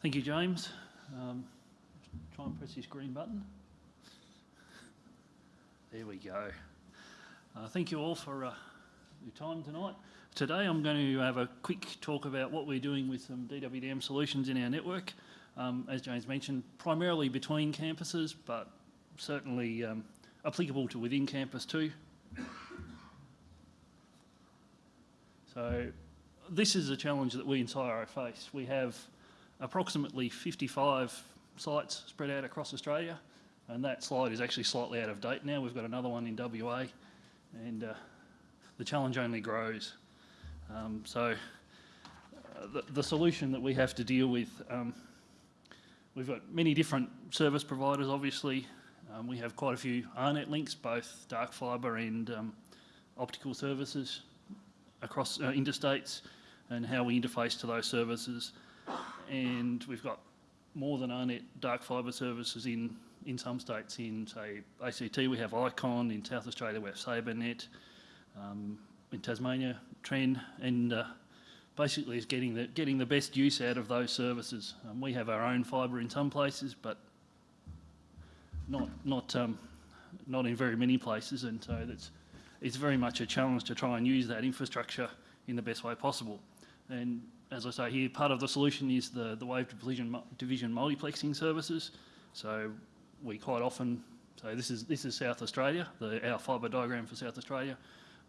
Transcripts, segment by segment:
Thank you, James. Um, try and press this green button. There we go. Uh, thank you all for uh, your time tonight. Today I'm going to have a quick talk about what we're doing with some DWDM solutions in our network. Um, as James mentioned, primarily between campuses, but certainly um, applicable to within campus too. So this is a challenge that we in CSIRO face. We have approximately 55 sites spread out across Australia and that slide is actually slightly out of date now. We've got another one in WA and uh, the challenge only grows. Um, so uh, the, the, solution that we have to deal with, um, we've got many different service providers obviously. Um, we have quite a few AARNet links, both dark fibre and um, optical services across uh, interstates and how we interface to those services. And we've got more than AARNet dark fibre services in, in some states. In, say, ACT we have Icon, in South Australia we have SabreNet, um, in Tasmania, Tren, and uh, basically is getting the, getting the best use out of those services. Um, we have our own fibre in some places, but not, not, um, not in very many places, and so that's, it's very much a challenge to try and use that infrastructure in the best way possible. And as I say here, part of the solution is the, the wave division, division multiplexing services. So we quite often, so this is, this is South Australia, the, our fibre diagram for South Australia.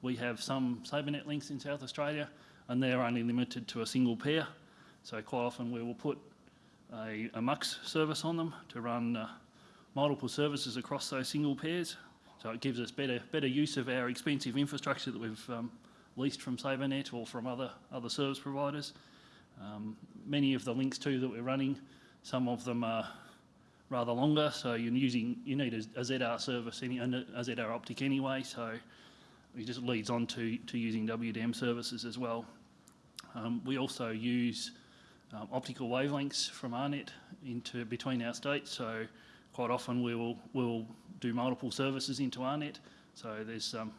We have some SabreNet links in South Australia and they're only limited to a single pair. So quite often we will put a, a MUX service on them to run uh, multiple services across those single pairs. So it gives us better, better use of our expensive infrastructure that we've um, leased from SabreNet or from other, other service providers. Um, many of the links too that we're running, some of them are rather longer, so you're using, you need a, a ZR service, any, a ZR optic anyway, so it just leads on to, to using WDM services as well. Um, we also use um, optical wavelengths from AARNet into between our states, so quite often we will we'll do multiple services into AARNet. So there's um,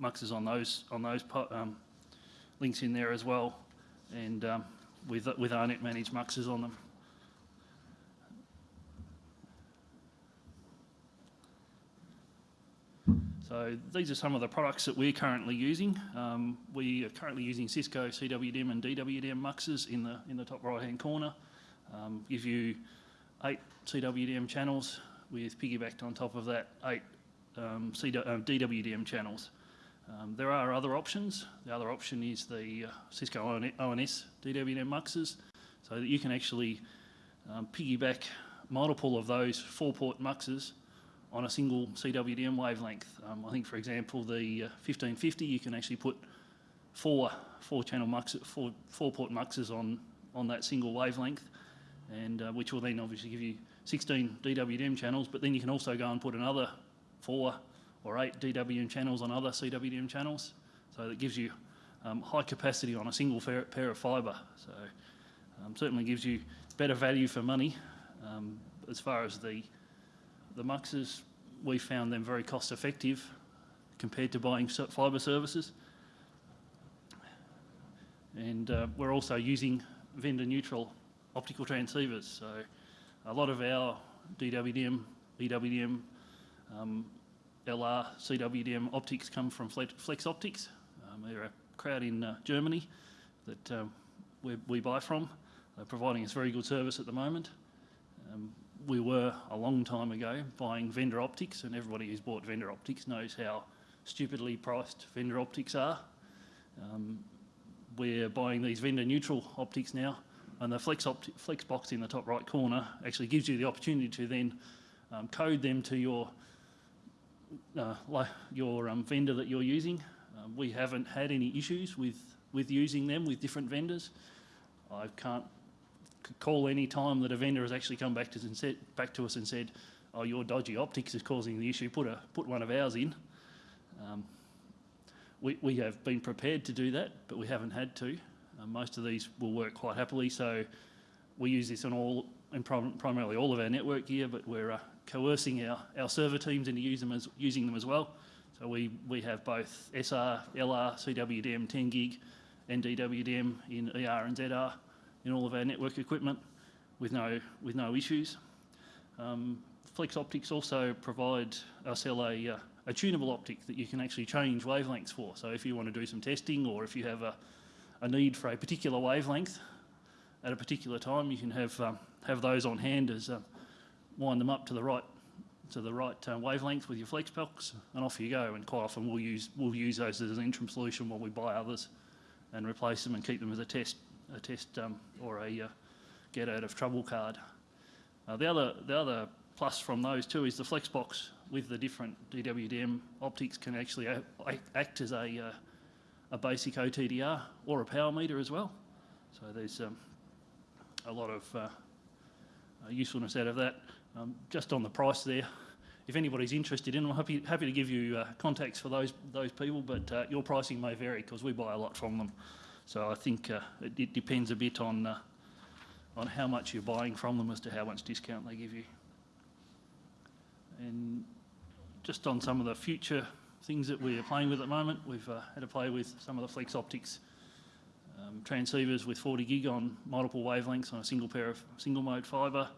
muxes on those on those um, links in there as well, and um, with with AARNet managed muxes on them. So these are some of the products that we're currently using. Um, we are currently using Cisco CWDM and DWDM muxes in the in the top right hand corner. Um, give you eight CWDM channels with piggybacked on top of that eight um, DWDM channels. Um, there are other options. The other option is the uh, Cisco ONS DWDM muxes, so that you can actually um, piggyback multiple of those four-port muxes on a single CWDM wavelength. Um, I think, for example, the uh, 1550, you can actually put four four-channel muxes, four four-port muxes on on that single wavelength, and uh, which will then obviously give you 16 DWDM channels. But then you can also go and put another four or eight DWDM channels on other CWDM channels. So that gives you um, high capacity on a single pair of fibre. So um, certainly gives you better value for money. Um, as far as the the muxes, we found them very cost effective compared to buying fibre services. And uh, we're also using vendor neutral optical transceivers. So a lot of our DWDM, EWDM, um, LR, CWDM optics come from Flexoptix. Um, they're a crowd in uh, Germany that um, we, we, buy from. They're providing us very good service at the moment. Um, we were a long time ago buying vendor optics and everybody who's bought vendor optics knows how stupidly priced vendor optics are. Um, we're buying these vendor neutral optics now and the flex, flex box in the top right corner actually gives you the opportunity to then um, code them to your uh, your um, vendor that you're using. Um, we haven't had any issues with, with using them with different vendors. I can't call any time that a vendor has actually come back to us and said, back to us and said, oh, your dodgy optics is causing the issue, put, a, put one of ours in. Um, we, we have been prepared to do that, but we haven't had to. Uh, most of these will work quite happily, so we use this on all, and prim primarily all of our network gear, but we're uh, coercing our, our server teams into them as, using them as well. So we, we have both SR, LR, CWDM, 10 gig, and DWDM in ER and ZR in all of our network equipment. with no with no issues. Um, Flexoptix also provide sell a, uh, a tunable optic that you can actually change wavelengths for. So if you want to do some testing or if you have a, a need for a particular wavelength at a particular time, you can have um, have those on hand as uh, wind them up to the right to the right uh, wavelength with your flex and off you go. And quite often we'll use we'll use those as an interim solution while we buy others and replace them and keep them as a test a test um, or a uh, get out of trouble card. Uh, the other the other plus from those too is the flex box with the different DWDM optics can actually act as a uh, a basic OTDR or a power meter as well. So there's um, a lot of uh, uh, usefulness out of that. Um, just on the price there, if anybody's interested in, I'm happy happy to give you uh, contacts for those those people, but uh, your pricing may vary because we buy a lot from them. So I think uh, it, it depends a bit on uh, on how much you're buying from them as to how much discount they give you. And just on some of the future things that we are playing with at the moment, we've uh, had to play with some of the Flexoptix um, transceivers with 40 gig on multiple wavelengths on a single pair of single mode fibre.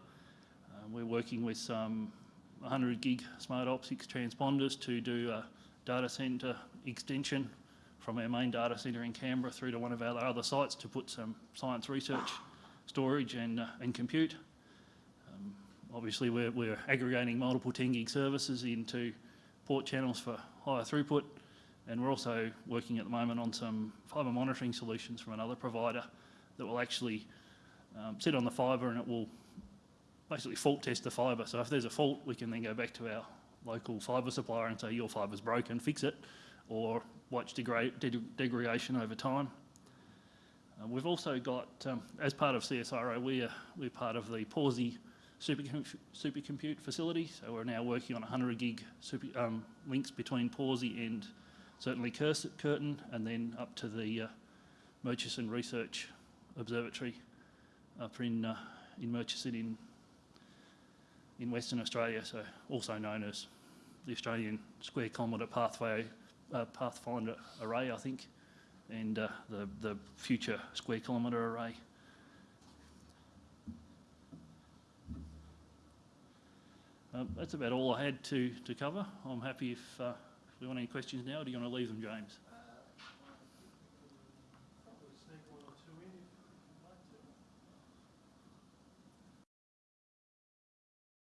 Uh, we're working with some 100 gig smart optics transponders to do a data centre extension from our main data centre in Canberra through to one of our other sites to put some science research, storage and, uh, and compute. Um, obviously we're, we're aggregating multiple 10 gig services into port channels for higher throughput and we're also working at the moment on some fibre monitoring solutions from another provider that will actually um, sit on the fibre and it will basically fault test the fibre. So if there's a fault, we can then go back to our local fibre supplier and say your fibre's broken, fix it, or watch degrade, de- degradation over time. Uh, we've also got, um, as part of CSIRO, we're, we're part of the Pawsey supercom- supercompute facility. So we're now working on 100 gig super, um, links between Pawsey and certainly Curtin, and then up to the uh, Murchison Research Observatory up in, uh, in Murchison in, in Western Australia, so also known as the Australian Square Kilometre Pathway uh, Pathfinder Array, I think, and uh, the, the future Square Kilometre Array. Um, that's about all I had to, to cover. I'm happy if, uh, if we want any questions now, do you want to leave them, James?